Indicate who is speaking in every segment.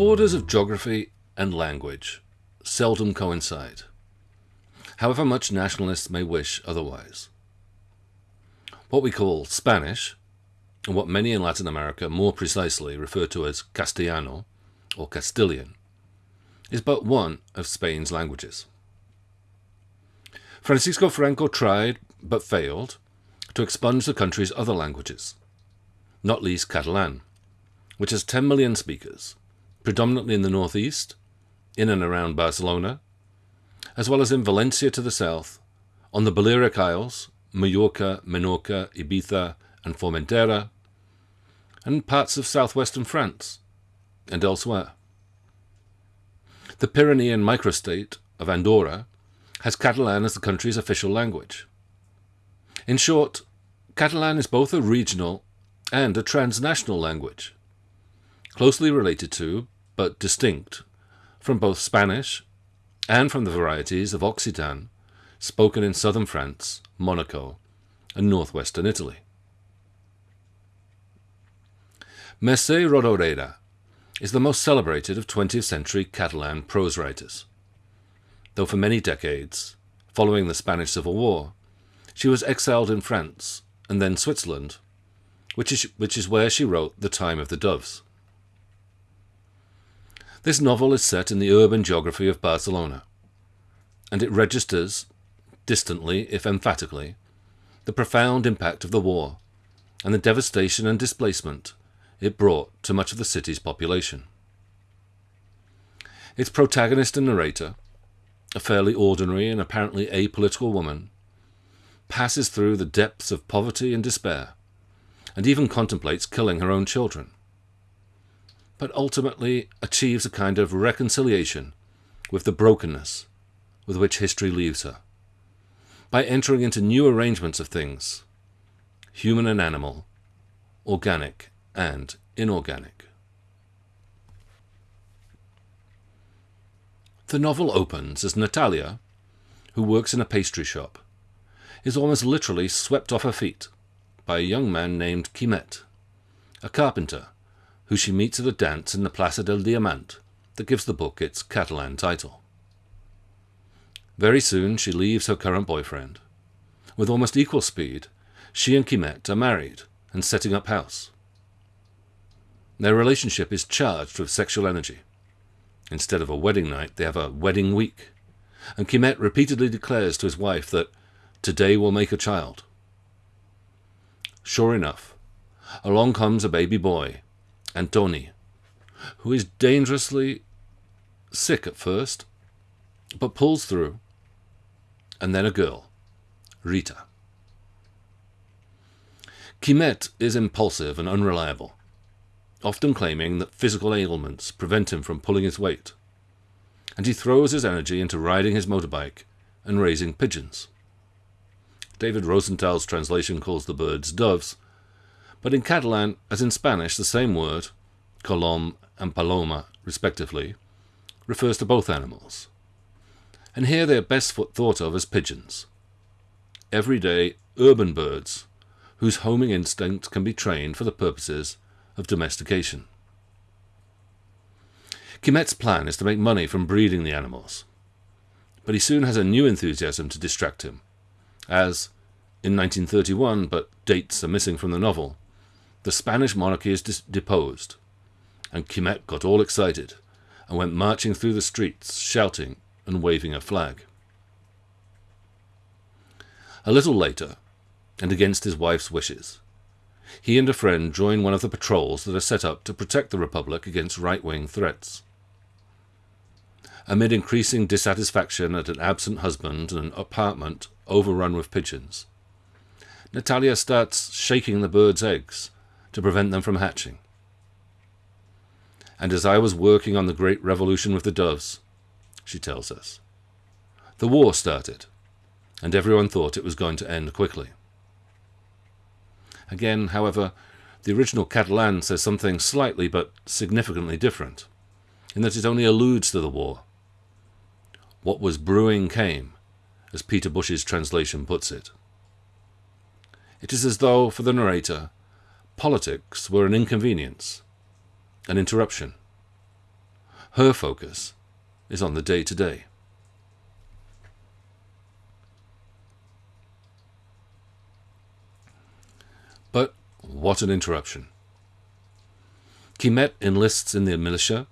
Speaker 1: Borders of geography and language seldom coincide, however much nationalists may wish otherwise. What we call Spanish, and what many in Latin America more precisely refer to as Castellano or Castilian, is but one of Spain's languages. Francisco Franco tried, but failed, to expunge the country's other languages, not least Catalan, which has 10 million speakers predominantly in the northeast, in and around Barcelona, as well as in Valencia to the south, on the Balearic Isles, Mallorca, Menorca, Ibiza, and Formentera, and parts of southwestern France, and elsewhere. The Pyrenean microstate of Andorra has Catalan as the country's official language. In short, Catalan is both a regional and a transnational language closely related to, but distinct, from both Spanish and from the varieties of Occitan spoken in southern France, Monaco, and northwestern Italy. Mercè Rodoreda is the most celebrated of 20th century Catalan prose writers. Though for many decades, following the Spanish Civil War, she was exiled in France and then Switzerland, which is, which is where she wrote The Time of the Doves. This novel is set in the urban geography of Barcelona, and it registers, distantly if emphatically, the profound impact of the war and the devastation and displacement it brought to much of the city's population. Its protagonist and narrator, a fairly ordinary and apparently apolitical woman, passes through the depths of poverty and despair, and even contemplates killing her own children but ultimately achieves a kind of reconciliation with the brokenness with which history leaves her, by entering into new arrangements of things, human and animal, organic and inorganic. The novel opens as Natalia, who works in a pastry shop, is almost literally swept off her feet by a young man named Quimet, a carpenter who she meets at a dance in the Plaza del Diamant that gives the book its Catalan title. Very soon she leaves her current boyfriend. With almost equal speed, she and Quimet are married and setting up house. Their relationship is charged with sexual energy. Instead of a wedding night, they have a wedding week, and Quimet repeatedly declares to his wife that today will make a child. Sure enough, along comes a baby boy Antoni, who is dangerously sick at first, but pulls through, and then a girl, Rita. Quimet is impulsive and unreliable, often claiming that physical ailments prevent him from pulling his weight, and he throws his energy into riding his motorbike and raising pigeons. David Rosenthal's translation calls the birds doves, but in Catalan, as in Spanish, the same word, colom and paloma, respectively, refers to both animals. And here they are best thought of as pigeons. Everyday urban birds whose homing instinct can be trained for the purposes of domestication. Quimet's plan is to make money from breeding the animals, but he soon has a new enthusiasm to distract him, as, in 1931, but dates are missing from the novel, the Spanish monarchy is deposed, and Quimet got all excited and went marching through the streets, shouting and waving a flag. A little later, and against his wife's wishes, he and a friend join one of the patrols that are set up to protect the Republic against right wing threats. Amid increasing dissatisfaction at an absent husband and an apartment overrun with pigeons, Natalia starts shaking the birds' eggs to prevent them from hatching. And as I was working on the great revolution with the doves, she tells us, the war started, and everyone thought it was going to end quickly. Again, however, the original Catalan says something slightly but significantly different, in that it only alludes to the war. What was brewing came, as Peter Bush's translation puts it. It is as though, for the narrator, politics were an inconvenience, an interruption. Her focus is on the day to day. But what an interruption. Quimet enlists in the militia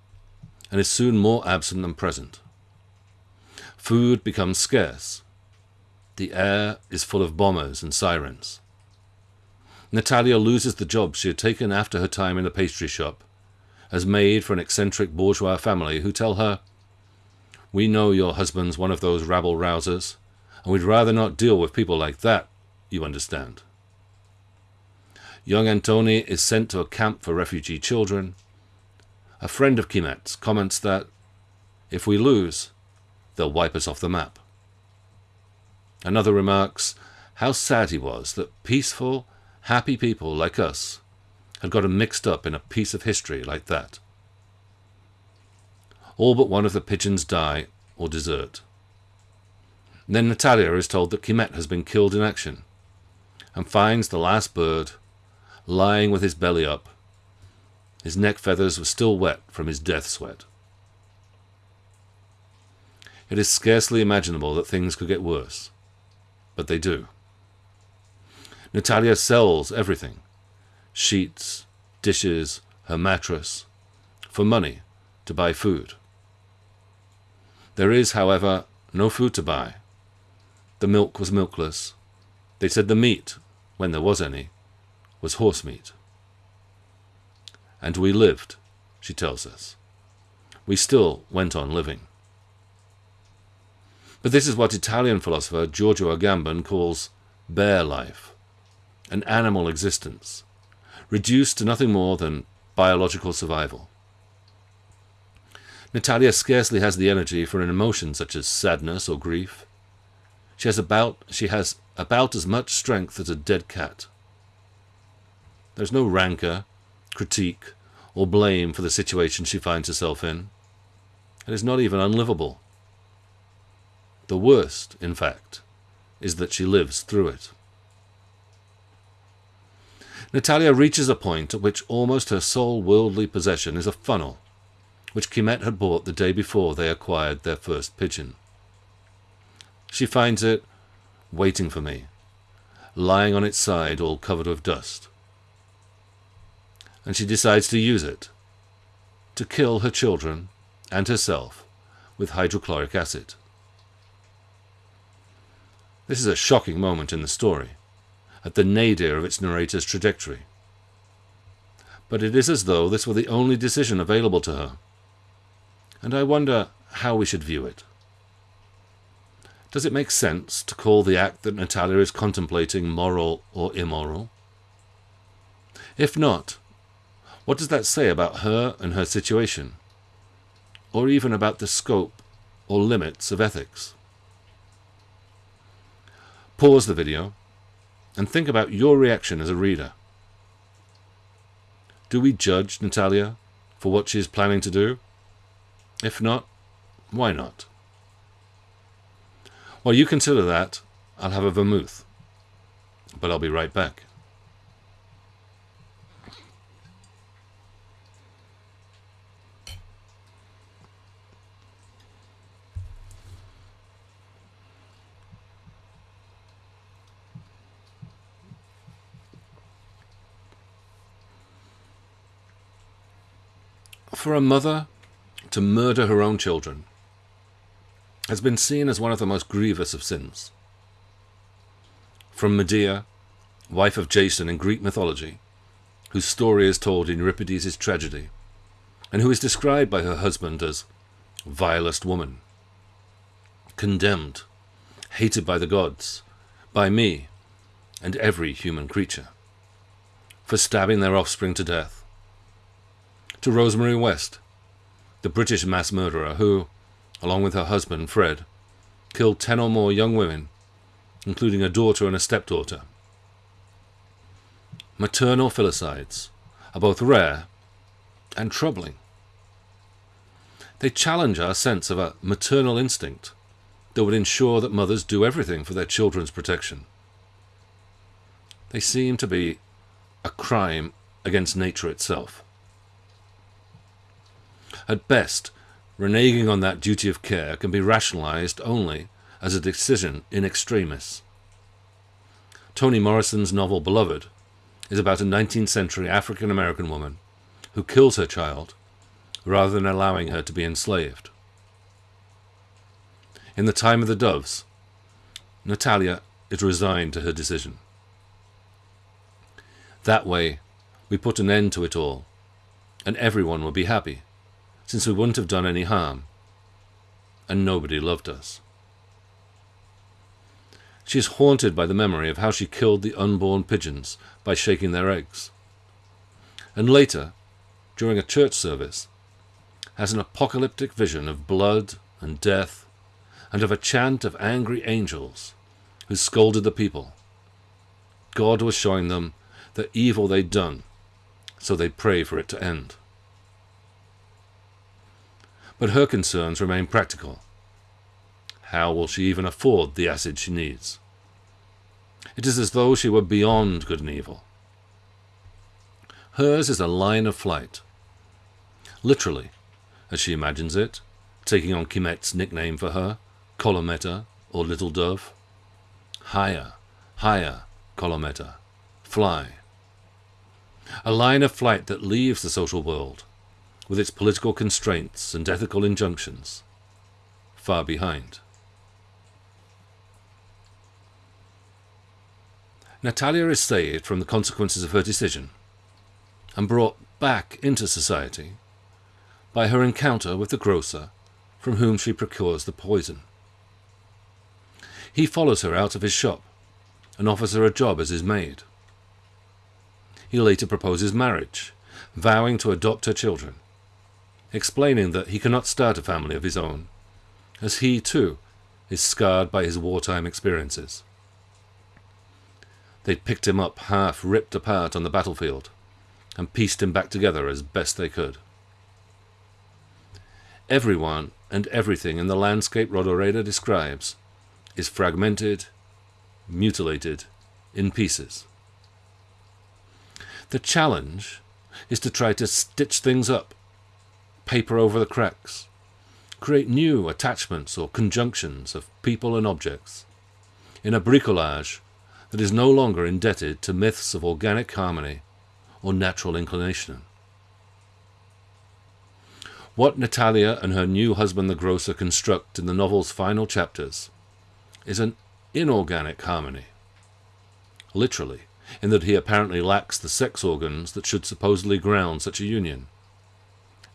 Speaker 1: and is soon more absent than present. Food becomes scarce. The air is full of bombers and sirens. Natalia loses the job she had taken after her time in the pastry shop as maid for an eccentric bourgeois family who tell her, We know your husband's one of those rabble rousers, and we'd rather not deal with people like that, you understand. Young Antoni is sent to a camp for refugee children. A friend of Quimet's comments that, if we lose, they'll wipe us off the map. Another remarks how sad he was that peaceful, happy people like us had gotten mixed up in a piece of history like that. All but one of the pigeons die or desert. then Natalia is told that Quimet has been killed in action and finds the last bird lying with his belly up. His neck feathers were still wet from his death sweat. It is scarcely imaginable that things could get worse, but they do. Natalia sells everything sheets, dishes, her mattress for money to buy food. There is, however, no food to buy. The milk was milkless. They said the meat, when there was any, was horse meat. And we lived, she tells us. We still went on living. But this is what Italian philosopher Giorgio Agamben calls bare life, an animal existence, reduced to nothing more than biological survival. Natalia scarcely has the energy for an emotion such as sadness or grief. She has about she has about as much strength as a dead cat. There's no rancor, critique, or blame for the situation she finds herself in. It is not even unlivable. The worst, in fact, is that she lives through it. Natalia reaches a point at which almost her sole worldly possession is a funnel, which Quimet had bought the day before they acquired their first pigeon. She finds it waiting for me, lying on its side all covered with dust and she decides to use it to kill her children and herself with hydrochloric acid. This is a shocking moment in the story, at the nadir of its narrator's trajectory. But it is as though this were the only decision available to her, and I wonder how we should view it. Does it make sense to call the act that Natalia is contemplating moral or immoral? If not, what does that say about her and her situation? Or even about the scope or limits of ethics? Pause the video and think about your reaction as a reader. Do we judge Natalia for what she is planning to do? If not, why not? While you consider that, I'll have a vermouth. But I'll be right back. For a mother to murder her own children has been seen as one of the most grievous of sins. From Medea, wife of Jason in Greek mythology, whose story is told in Euripides' tragedy, and who is described by her husband as vilest woman, condemned, hated by the gods, by me, and every human creature, for stabbing their offspring to death, to Rosemary West, the British mass murderer who, along with her husband Fred, killed ten or more young women, including a daughter and a stepdaughter. Maternal filicides are both rare and troubling. They challenge our sense of a maternal instinct that would ensure that mothers do everything for their children's protection. They seem to be a crime against nature itself. At best, reneging on that duty of care can be rationalized only as a decision in extremis. Toni Morrison's novel Beloved is about a 19th century African American woman who kills her child rather than allowing her to be enslaved. In The Time of the Doves, Natalia is resigned to her decision. That way, we put an end to it all, and everyone will be happy, since we wouldn't have done any harm, and nobody loved us. She is haunted by the memory of how she killed the unborn pigeons by shaking their eggs. And later, during a church service, has an apocalyptic vision of blood and death, and of a chant of angry angels who scolded the people. God was showing them the evil they'd done, so they'd pray for it to end. But her concerns remain practical. How will she even afford the acid she needs? It is as though she were beyond good and evil. Hers is a line of flight. Literally, as she imagines it, taking on Quimet's nickname for her, Colometa, or Little Dove. Higher, higher, Colometa. Fly. A line of flight that leaves the social world, with its political constraints and ethical injunctions, far behind. Natalia is saved from the consequences of her decision and brought back into society by her encounter with the grocer from whom she procures the poison. He follows her out of his shop and offers her a job as his maid. He later proposes marriage, vowing to adopt her children, explaining that he cannot start a family of his own, as he, too, is scarred by his wartime experiences. They picked him up half ripped apart on the battlefield and pieced him back together as best they could. Everyone and everything in the landscape Rodoreda describes is fragmented, mutilated, in pieces. The challenge is to try to stitch things up, paper over the cracks, create new attachments or conjunctions of people and objects, in a bricolage that is no longer indebted to myths of organic harmony or natural inclination. What Natalia and her new husband the grocer construct in the novel's final chapters is an inorganic harmony. Literally, in that he apparently lacks the sex organs that should supposedly ground such a union.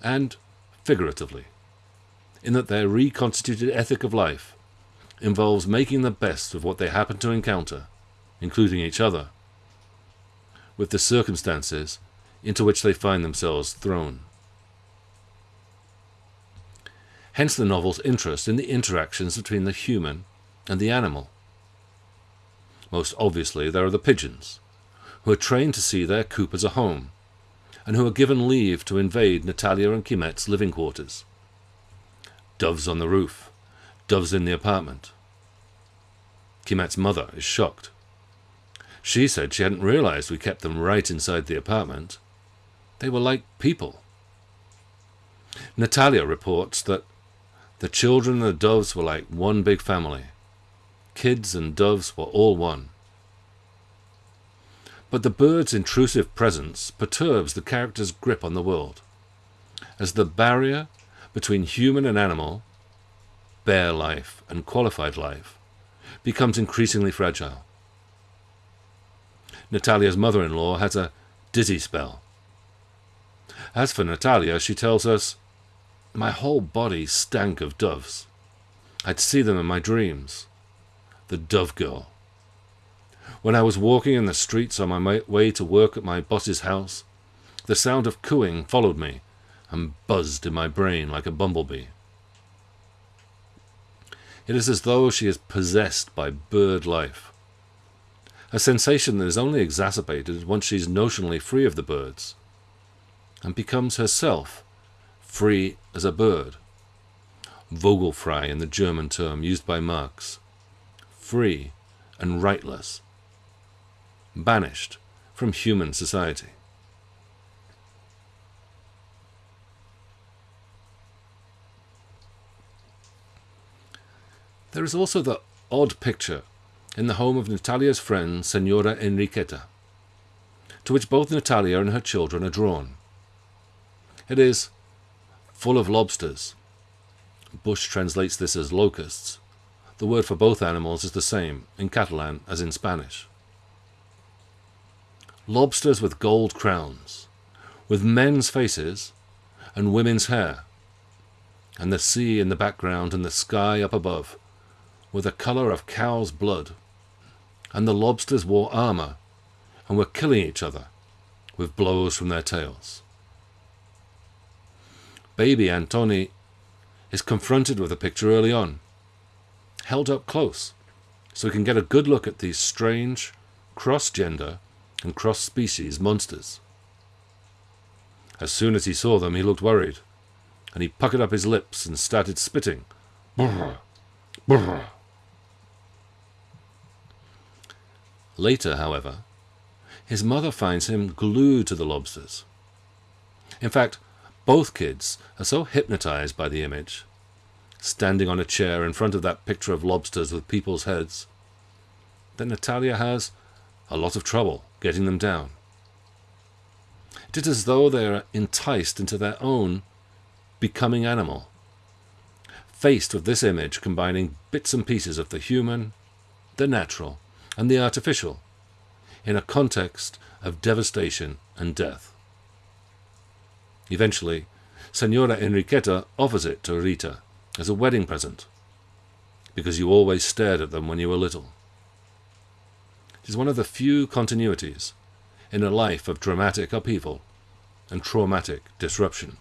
Speaker 1: And figuratively, in that their reconstituted ethic of life involves making the best of what they happen to encounter including each other, with the circumstances into which they find themselves thrown. Hence the novel's interest in the interactions between the human and the animal. Most obviously, there are the pigeons, who are trained to see their coop as a home, and who are given leave to invade Natalia and Quimet's living quarters. Doves on the roof, doves in the apartment. Quimet's mother is shocked. She said she hadn't realized we kept them right inside the apartment. They were like people. Natalia reports that the children and the doves were like one big family. Kids and doves were all one. But the bird's intrusive presence perturbs the character's grip on the world, as the barrier between human and animal, bare life and qualified life, becomes increasingly fragile. Natalia's mother-in-law has a dizzy spell. As for Natalia, she tells us, My whole body stank of doves. I'd see them in my dreams. The dove girl. When I was walking in the streets on my way to work at my boss's house, the sound of cooing followed me and buzzed in my brain like a bumblebee. It is as though she is possessed by bird life a sensation that is only exacerbated once she is notionally free of the birds, and becomes herself free as a bird. Vogelfrei in the German term used by Marx, free and rightless, banished from human society. There is also the odd picture in the home of Natalia's friend, Senora Enriqueta, to which both Natalia and her children are drawn. It is full of lobsters. Bush translates this as locusts. The word for both animals is the same in Catalan as in Spanish. Lobsters with gold crowns, with men's faces and women's hair, and the sea in the background and the sky up above were the colour of cow's blood, and the lobsters wore armour and were killing each other with blows from their tails. Baby Antoni is confronted with a picture early on, held up close, so he can get a good look at these strange, cross-gender and cross-species monsters. As soon as he saw them, he looked worried, and he puckered up his lips and started spitting. Brr, brr. Later, however, his mother finds him glued to the lobsters. In fact, both kids are so hypnotized by the image, standing on a chair in front of that picture of lobsters with people's heads, that Natalia has a lot of trouble getting them down. It is as though they are enticed into their own becoming animal, faced with this image combining bits and pieces of the human, the natural, and the artificial in a context of devastation and death. Eventually, Senora Enriqueta offers it to Rita as a wedding present, because you always stared at them when you were little. Is one of the few continuities in a life of dramatic upheaval and traumatic disruption.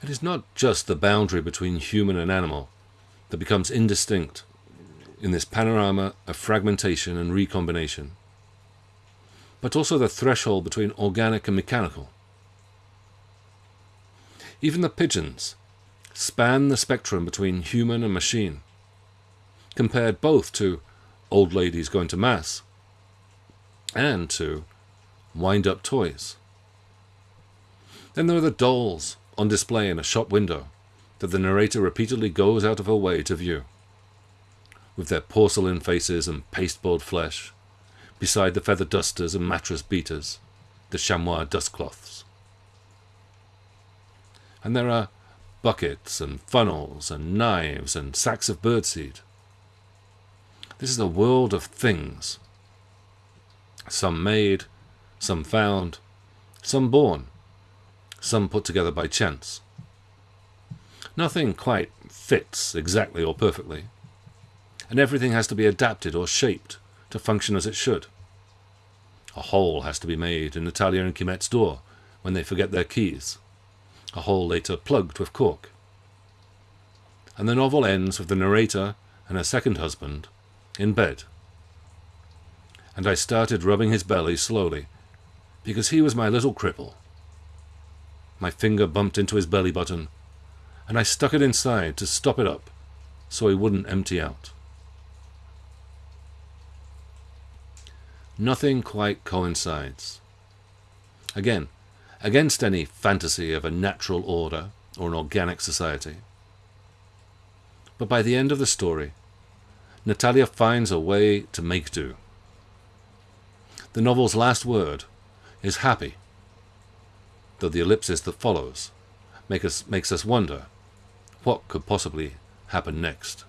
Speaker 1: It is not just the boundary between human and animal that becomes indistinct in this panorama of fragmentation and recombination, but also the threshold between organic and mechanical. Even the pigeons span the spectrum between human and machine, compared both to old ladies going to mass and to wind-up toys. Then there are the dolls on display in a shop window that the narrator repeatedly goes out of her way to view. With their porcelain faces and pasteboard flesh, beside the feather dusters and mattress beaters, the chamois dustcloths. And there are buckets and funnels and knives and sacks of birdseed. This is a world of things. Some made, some found, some born, some put together by chance. Nothing quite fits exactly or perfectly, and everything has to be adapted or shaped to function as it should. A hole has to be made in Natalia and Quimet's door when they forget their keys, a hole later plugged with cork. And the novel ends with the narrator and her second husband in bed. And I started rubbing his belly slowly, because he was my little cripple. My finger bumped into his belly button, and I stuck it inside to stop it up so he wouldn't empty out. Nothing quite coincides. Again, against any fantasy of a natural order or an organic society. But by the end of the story, Natalia finds a way to make do. The novel's last word is happy, though the ellipsis that follows make us, makes us wonder what could possibly happen next.